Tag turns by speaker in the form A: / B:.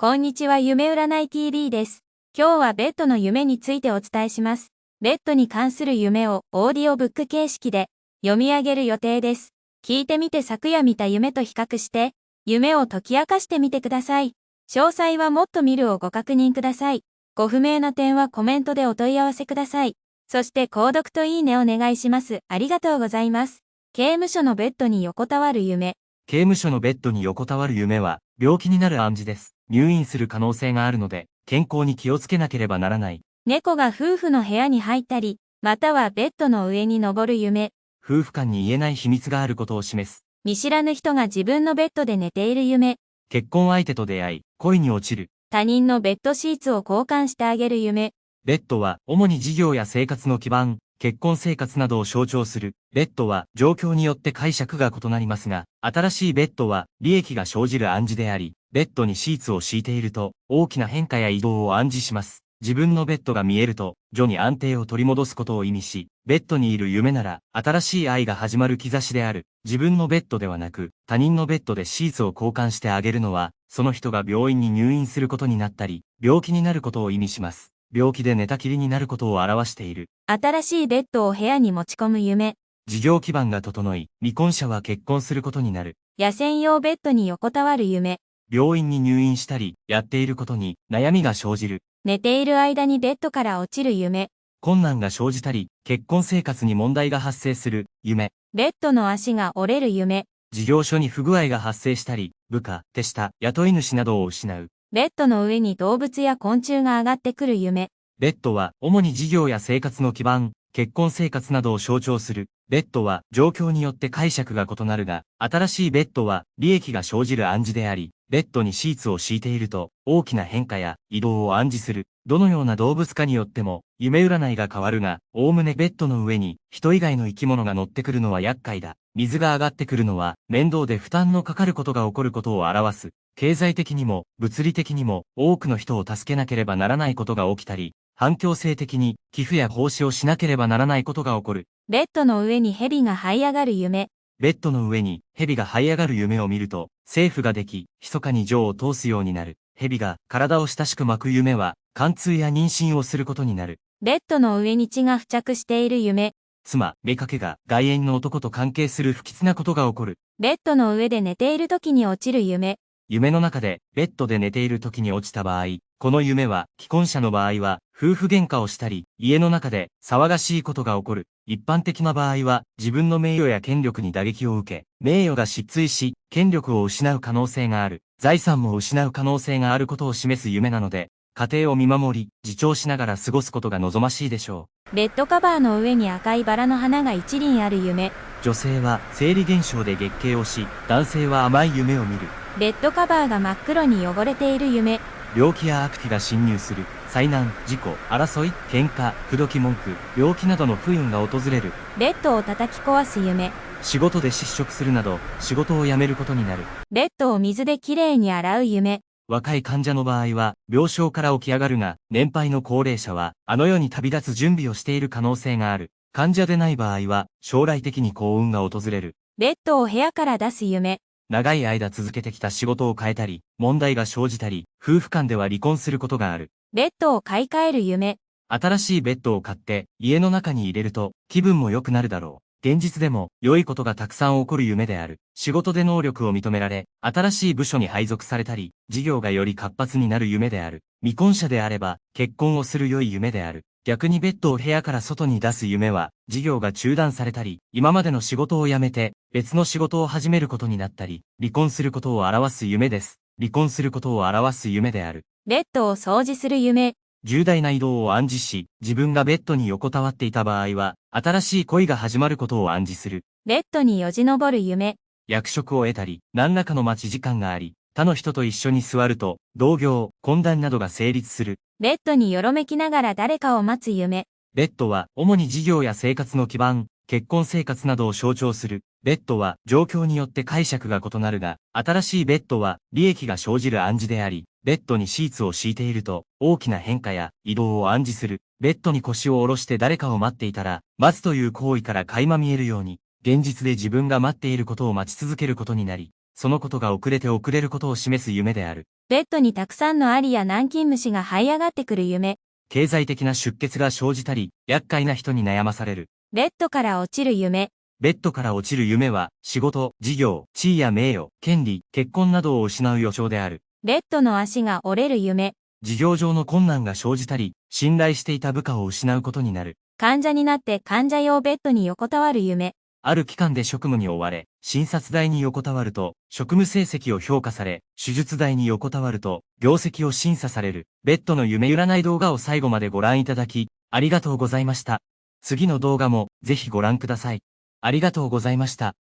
A: こんにちは夢占い TV です。今日はベッドの夢についてお伝えします。ベッドに関する夢をオーディオブック形式で読み上げる予定です。聞いてみて昨夜見た夢と比較して、夢を解き明かしてみてください。詳細はもっと見るをご確認ください。ご不明な点はコメントでお問い合わせください。そして購読といいねお願いします。ありがとうございます。刑務所のベッドに横たわる夢。
B: 刑務所のベッドに横たわる夢は、病気になる暗示です。入院する可能性があるので、健康に気をつけなければならない。
A: 猫が夫婦の部屋に入ったり、またはベッドの上に登る夢。
B: 夫婦間に言えない秘密があることを示す。
A: 見知らぬ人が自分のベッドで寝ている夢。
B: 結婚相手と出会い、恋に落ちる。
A: 他人のベッドシーツを交換してあげる夢。
B: ベッドは、主に事業や生活の基盤、結婚生活などを象徴する。ベッドは、状況によって解釈が異なりますが、新しいベッドは、利益が生じる暗示であり、ベッドにシーツを敷いていると、大きな変化や移動を暗示します。自分のベッドが見えると、徐に安定を取り戻すことを意味し、ベッドにいる夢なら、新しい愛が始まる兆しである。自分のベッドではなく、他人のベッドでシーツを交換してあげるのは、その人が病院に入院することになったり、病気になることを意味します。病気で寝たきりになることを表している。
A: 新しいベッドを部屋に持ち込む夢。
B: 事業基盤が整い、未婚者は結婚することになる。
A: 野戦用ベッドに横たわる夢。
B: 病院に入院したり、やっていることに悩みが生じる。
A: 寝ている間にベッドから落ちる夢。
B: 困難が生じたり、結婚生活に問題が発生する、夢。
A: ベッドの足が折れる夢。
B: 事業所に不具合が発生したり、部下、手下、雇い主などを失う。
A: ベッドの上に動物や昆虫が上がってくる夢。
B: ベッドは、主に事業や生活の基盤、結婚生活などを象徴する。ベッドは、状況によって解釈が異なるが、新しいベッドは、利益が生じる暗示であり、ベッドにシーツを敷いていると、大きな変化や移動を暗示する。どのような動物かによっても、夢占いが変わるが、おおむねベッドの上に、人以外の生き物が乗ってくるのは厄介だ。水が上がってくるのは、面倒で負担のかかることが起こることを表す。経済的にも、物理的にも、多くの人を助けなければならないことが起きたり、反強制的に寄付や奉仕をしなければならないことが起こる。
A: ベッドの上に蛇が這い上がる夢。
B: ベッドの上に蛇が這い上がる夢を見ると、政府ができ、密かに情を通すようになる。蛇が体を親しく巻く夢は、貫通や妊娠をすることになる。
A: ベッドの上に血が付着している夢。
B: 妻、妾が外縁の男と関係する不吉なことが起こる。
A: ベッドの上で寝ている時に落ちる夢。
B: 夢の中でベッドで寝ている時に落ちた場合、この夢は既婚者の場合は夫婦喧嘩をしたり、家の中で騒がしいことが起こる。一般的な場合は自分の名誉や権力に打撃を受け、名誉が失墜し、権力を失う可能性がある。財産も失う可能性があることを示す夢なので、家庭を見守り、自重しながら過ごすことが望ましいでしょ
A: ベッドカバーの上に赤いバラの花が一輪ある夢。
B: う。女性は生理現象で月経をし、男性は甘い夢を見る。
A: ベッドカバーが真っ黒に汚れている夢。
B: 病気や悪気が侵入する。災難、事故、争い、喧嘩、口説き文句、病気などの不運が訪れる。
A: ベッドを叩き壊す夢。
B: 仕事で失職するなど、仕事を辞めることになる。
A: ベッドを水できれいに洗う夢。
B: 若い患者の場合は、病床から起き上がるが、年配の高齢者は、あの世に旅立つ準備をしている可能性がある。患者でない場合は、将来的に幸運が訪れる。
A: ベッドを部屋から出す夢。
B: 長い間続けてきた仕事を変えたり、問題が生じたり、夫婦間では離婚することがある。
A: ベッドを買い替える夢。
B: 新しいベッドを買って、家の中に入れると、気分も良くなるだろう。現実でも、良いことがたくさん起こる夢である。仕事で能力を認められ、新しい部署に配属されたり、事業がより活発になる夢である。未婚者であれば、結婚をする良い夢である。逆にベッドを部屋から外に出す夢は、事業が中断されたり、今までの仕事を辞めて、別の仕事を始めることになったり、離婚することを表す夢です。離婚することを表す夢である。
A: ベッドを掃除する夢。
B: 重大な移動を暗示し、自分がベッドに横たわっていた場合は、新しい恋が始まることを暗示する。
A: ベッドによじ登る夢。
B: 役職を得たり、何らかの待ち時間があり、他の人と一緒に座ると、同業、懇談などが成立する。
A: ベッドによろめきながら誰かを待つ夢。
B: ベッドは、主に事業や生活の基盤、結婚生活などを象徴する。ベッドは、状況によって解釈が異なるが、新しいベッドは、利益が生じる暗示であり、ベッドにシーツを敷いていると、大きな変化や移動を暗示する。ベッドに腰を下ろして誰かを待っていたら、待つという行為から垣間見えるように、現実で自分が待っていることを待ち続けることになり、そのことが遅れて遅れることを示す夢である。
A: ベッドにたくさんのアリや南京虫が這い上がってくる夢。
B: 経済的な出血が生じたり、厄介な人に悩まされる。
A: ベッドから落ちる夢。
B: ベッドから落ちる夢は、仕事、事業、地位や名誉、権利、結婚などを失う予兆である。
A: ベッドの足が折れる夢。
B: 事業上の困難が生じたり、信頼していた部下を失うことになる。
A: 患者になって患者用ベッドに横たわる夢。
B: ある期間で職務に追われ、診察台に横たわると、職務成績を評価され、手術台に横たわると、業績を審査される、ベッドの夢占い動画を最後までご覧いただき、ありがとうございました。次の動画も、ぜひご覧ください。ありがとうございました。